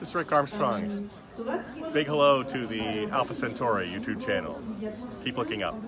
This is Rick Armstrong. Big hello to the Alpha Centauri YouTube channel. Keep looking up.